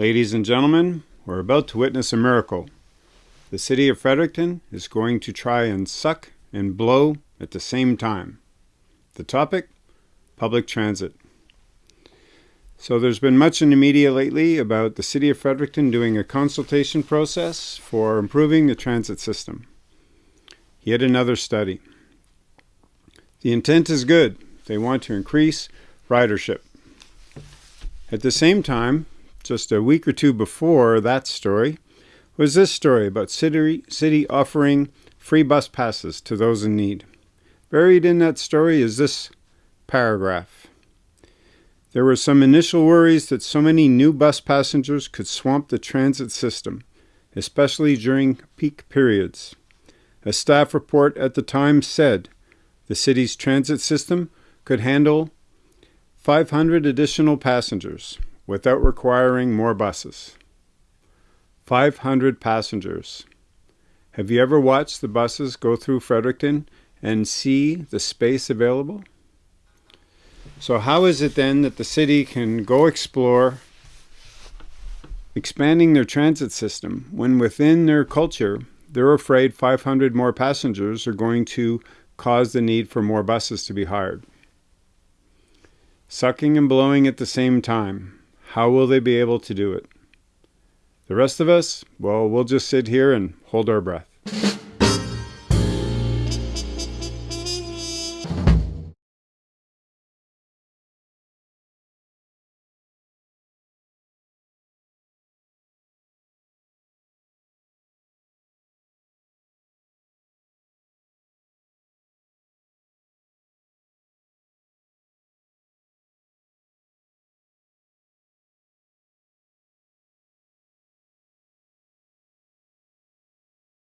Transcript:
Ladies and gentlemen, we're about to witness a miracle. The city of Fredericton is going to try and suck and blow at the same time. The topic? Public transit. So there's been much in the media lately about the city of Fredericton doing a consultation process for improving the transit system. Yet another study. The intent is good. They want to increase ridership. At the same time, just a week or two before that story, was this story about city, city offering free bus passes to those in need. Buried in that story is this paragraph. There were some initial worries that so many new bus passengers could swamp the transit system, especially during peak periods. A staff report at the time said the city's transit system could handle 500 additional passengers without requiring more buses. 500 passengers. Have you ever watched the buses go through Fredericton and see the space available? So how is it then that the city can go explore expanding their transit system when within their culture they're afraid 500 more passengers are going to cause the need for more buses to be hired? Sucking and blowing at the same time. How will they be able to do it? The rest of us, well, we'll just sit here and hold our breath.